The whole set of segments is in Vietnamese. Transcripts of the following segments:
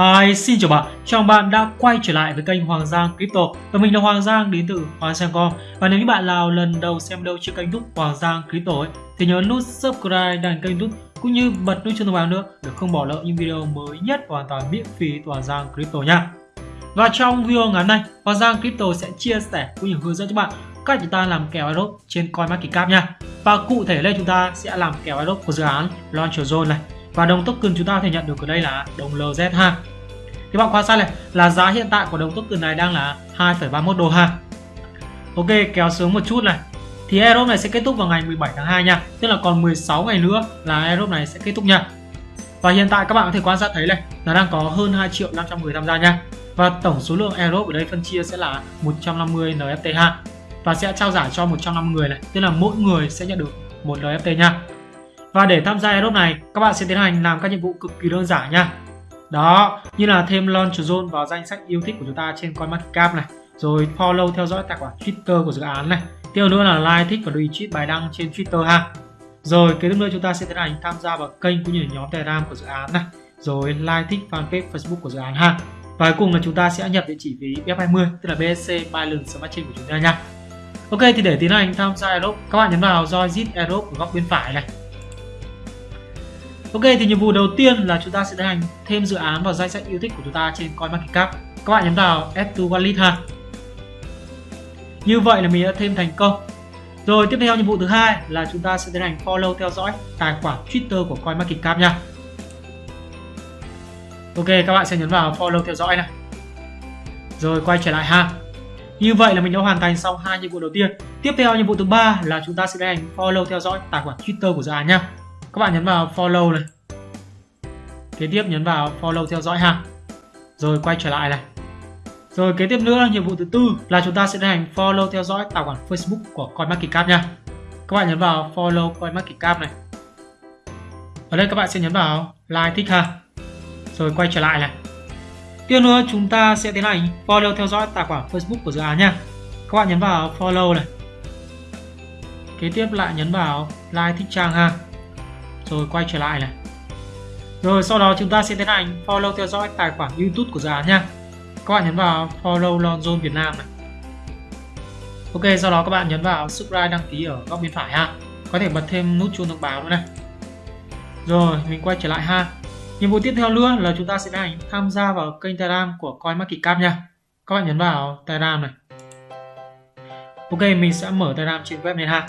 Hi, xin chào bạn, chào bạn đã quay trở lại với kênh Hoàng Giang Crypto. Và mình là Hoàng Giang đến từ Hoàng Giang.com Và nếu như bạn nào lần đầu xem đâu trên kênh YouTube Hoàng Giang Crypto ấy, thì nhớ nút subscribe đăng kênh YouTube cũng như bật nút chuông thông báo nữa để không bỏ lỡ những video mới nhất hoàn toàn miễn phí từ Hoàng Giang Crypto nha. Và trong video ngày hôm nay, Hoàng Giang Crypto sẽ chia sẻ cũng như hướng dẫn cho bạn cách chúng ta làm kèo airdrop trên CoinMarketCap nha. Và cụ thể đây chúng ta sẽ làm kèo airdrop của dự án Launcher Zone này. Và đồng token chúng ta có thể nhận được ở đây là đồng LZ ha thì bạn quan sát này là giá hiện tại của đồng token này đang là 2,31 đô ha. Ok kéo xuống một chút này. Thì airdrop này sẽ kết thúc vào ngày 17 tháng 2 nha. Tức là còn 16 ngày nữa là airdrop này sẽ kết thúc nha. Và hiện tại các bạn có thể quan sát thấy này là đang có hơn 2 triệu 500 người tham gia nha. Và tổng số lượng airdrop ở đây phân chia sẽ là 150 NFT ha. Và sẽ trao giải cho 150 người này tức là mỗi người sẽ nhận được một NFT nha. Và để tham gia airdrop này, các bạn sẽ tiến hành làm các nhiệm vụ cực kỳ đơn giản nha. Đó, như là thêm launch zone vào danh sách yêu thích của chúng ta trên CoinMarketCap này, rồi follow theo dõi tài khoản Twitter của dự án này. Tiếp nữa là like, thích và retweet bài đăng trên Twitter ha. Rồi kế tiếp nữa chúng ta sẽ tiến hành tham gia vào kênh cũng như là nhóm Telegram của dự án này, rồi like, thích fanpage Facebook của dự án ha. Và cuối cùng là chúng ta sẽ nhập địa chỉ ví BF20 tức là BSC Binance Smart Chain của chúng ta nha. Ok thì để tiến hành tham gia Aerobe các bạn nhấn vào join zip ở góc bên phải này Ok, thì nhiệm vụ đầu tiên là chúng ta sẽ tiến hành thêm dự án vào danh sách yêu thích của chúng ta trên CoinMarketCap. Các bạn nhấn vào Add to Wallet ha. Như vậy là mình đã thêm thành công. Rồi, tiếp theo nhiệm vụ thứ hai là chúng ta sẽ tiến hành follow theo dõi tài khoản Twitter của CoinMarketCap nha. Ok, các bạn sẽ nhấn vào follow theo dõi này. Rồi, quay trở lại ha. Như vậy là mình đã hoàn thành xong hai nhiệm vụ đầu tiên. Tiếp theo nhiệm vụ thứ ba là chúng ta sẽ tiến hành follow theo dõi tài khoản Twitter của dự án nha các bạn nhấn vào follow này. Kế tiếp nhấn vào follow theo dõi ha. Rồi quay trở lại này. Rồi kế tiếp nữa, nhiệm vụ thứ tư là chúng ta sẽ tiến hành follow theo dõi tài khoản Facebook của CoinMarketCap nha. Các bạn nhấn vào follow CoinMarketCap này. Ở đây các bạn sẽ nhấn vào like thích ha. Rồi quay trở lại này. Tiếp nữa, chúng ta sẽ tiến hành follow theo dõi tài khoản Facebook của dự án nha. Các bạn nhấn vào follow này. Kế tiếp lại nhấn vào like thích trang ha rồi quay trở lại này. Rồi, sau đó chúng ta sẽ tiến hành follow theo dõi tài khoản YouTube của dự án nha các bạn nhấn vào follow Lonzone Việt Nam này. Ok, sau đó các bạn nhấn vào subscribe đăng ký ở góc bên phải ha. Có thể bật thêm nút chuông thông báo nữa này. Rồi, mình quay trở lại ha. Nhiệm vụ tiếp theo nữa là chúng ta sẽ tiến hành tham gia vào kênh Telegram của CoinMarketCap nha. Các bạn nhấn vào Telegram này. Ok, mình sẽ mở Telegram trên web này ha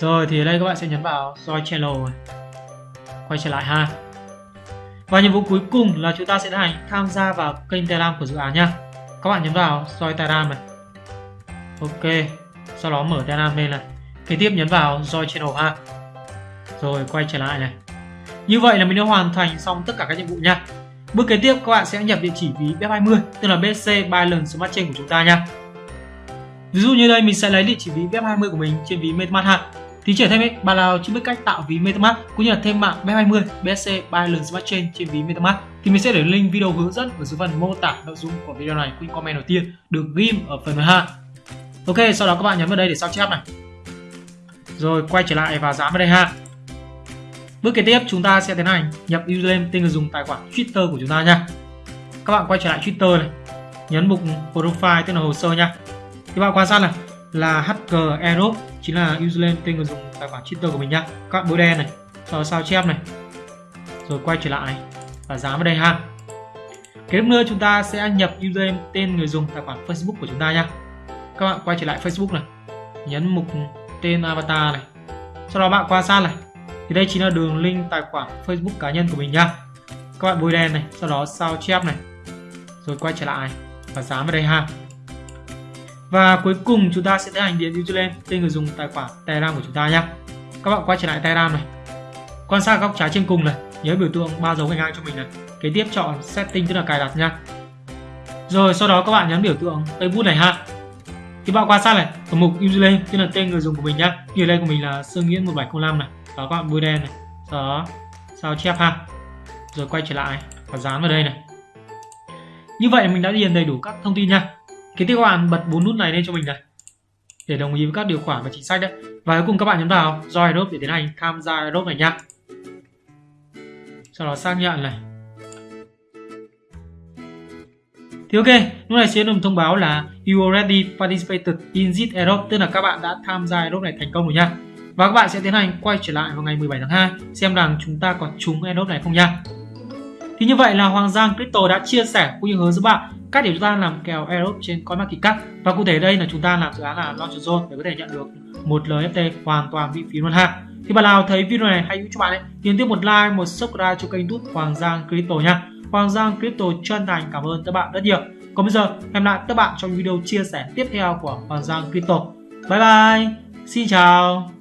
rồi, thì ở đây các bạn sẽ nhấn vào join channel quay trở lại ha. Và nhiệm vụ cuối cùng là chúng ta sẽ hành tham gia vào kênh Telegram của dự án nha. Các bạn nhấn vào join Telegram này. Ok, sau đó mở Telegram lên này. Kế tiếp nhấn vào join channel ha. Rồi, quay trở lại này. Như vậy là mình đã hoàn thành xong tất cả các nhiệm vụ nha. Bước kế tiếp, các bạn sẽ nhập địa chỉ ví B20 tức là BC Binance Smart Chain của chúng ta nha. Ví dụ như đây, mình sẽ lấy địa chỉ ví B20 của mình trên ví MetaMask ha thì trẻ thêm ấy, bạn nào chưa biết cách tạo ví MetaMask cũng như là thêm mạng B20 BSC Binance Smart Chain trên ví MetaMask thì mình sẽ để link video hướng dẫn ở dưới phần mô tả nội dung của video này cũng comment đầu tiên được ghim ở phần 12. Ok, sau đó các bạn nhấn vào đây để sao chép này. Rồi quay trở lại và dán vào đây ha. Bước kế tiếp chúng ta sẽ tiến hành nhập username tên người dùng tài khoản Twitter của chúng ta nha. Các bạn quay trở lại Twitter này, nhấn mục profile tức là hồ sơ nha. Các bạn quan sát này là Hacker Aerob, chính là username tên người dùng tài khoản Twitter của mình nhá các bạn bôi đen này, sau đó sao chép này. Rồi quay trở lại và dán vào đây ha. Kế tiếp nữa chúng ta sẽ nhập username tên người dùng tài khoản Facebook của chúng ta nhá các bạn quay trở lại Facebook này, nhấn mục tên avatar này. Sau đó bạn quan sát này, thì đây chính là đường link tài khoản Facebook cá nhân của mình nhá các bạn bôi đen này, sau đó sao chép này. Rồi quay trở lại và dán vào đây ha và cuối cùng chúng ta sẽ tiến hành điền username tên người dùng tài khoản Telegram của chúng ta nhé. Các bạn quay trở lại Telegram này. Quan sát góc trái trên cùng này, nhớ biểu tượng ba dấu gạch ngang cho mình này. Kế tiếp chọn setting tức là cài đặt nha. Rồi sau đó các bạn nhấn biểu tượng Facebook này ha. Thì bạn quan sát này, ở mục username tức là tên người dùng của mình nhá. Username của mình là Sương Nguyễn 1705 này. Đó các bạn bôi đen này. Đó, sao chép ha. Rồi quay trở lại và dán vào đây này. Như vậy mình đã điền đầy đủ các thông tin nha. Kế tiếp các bạn bật bốn nút này lên cho mình này để đồng ý với các điều khoản và chính sách đấy. Và cuối cùng các bạn nhấn vào Join Adobe để tiến hành tham gia Adobe này nhá. Sau đó xác nhận này. Thì ok, lúc này sẽ được thông báo là you already participated in this airdrop, tức là các bạn đã tham gia airdrop này thành công rồi nha. Và các bạn sẽ tiến hành quay trở lại vào ngày 17 tháng 2 xem rằng chúng ta còn trúng airdrop này không nha. Thì như vậy là Hoàng Giang Crypto đã chia sẻ cũng như hướng dẫn bạn cách để chúng ta làm kèo airdrop trên CoinMarketCap và cụ thể đây là chúng ta làm dự án là Launcher Zone để có thể nhận được một lft hoàn toàn miễn phí luôn ha. Thì bạn nào thấy video này hay cho bạn ấy, nhấn tiếp một like, một subscribe cho kênh YouTube Hoàng Giang Crypto nha. Hoàng Giang Crypto chân thành cảm ơn các bạn rất nhiều. Còn bây giờ, hẹn lại các bạn trong video chia sẻ tiếp theo của Hoàng Giang Crypto. Bye bye, xin chào.